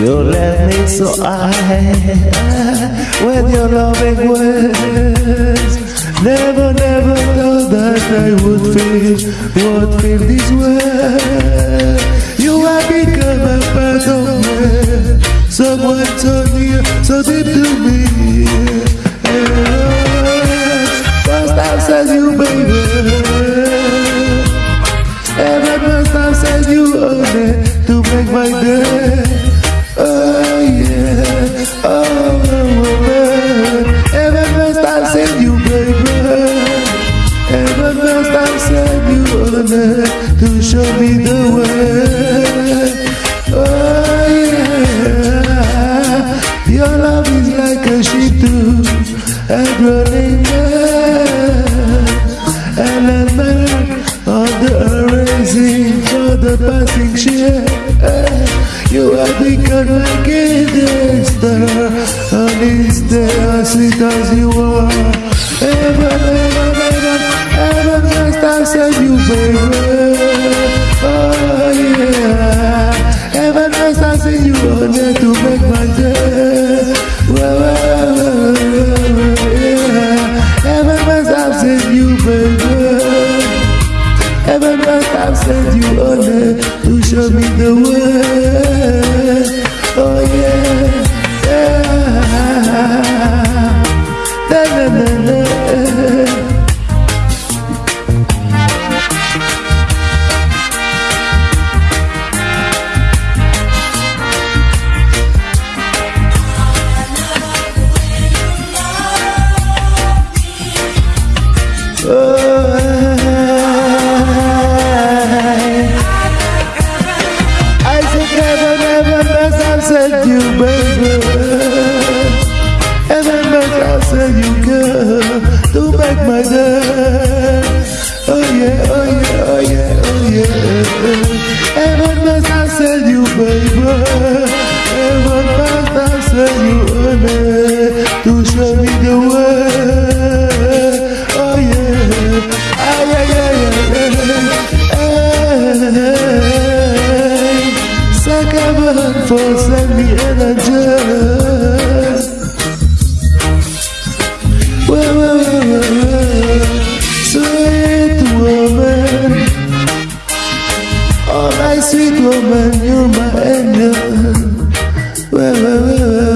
You left me so I with your loving words. Never, never thought that I would feel, would feel this way. You have become a part of me, someone so near, so deep to me. First I said you, baby. Every first I said you only to make my day. Oh yeah, oh woman. Every first I said you, baby. Every first you to show me the way. Oh yeah, your love is like a ship to a man, and a man on the rising for the passing ship. You have become like a day star On as you are Ever, ever, ever, ever I said you baby Oh yeah Ever I said you on there to make my day well, well, yeah. Ever I said you baby Ever best I've you on there to show me the way. I said you, girl, to make my day. Oh yeah, oh yeah, oh yeah, oh yeah. Ever must I said you, baby. Ever must I said you, honey, to show me the way. Oh yeah, ah yeah, yeah, yeah. Hey, Sacrament for send me energy. Sweet woman, you're my angel. Well, well, well.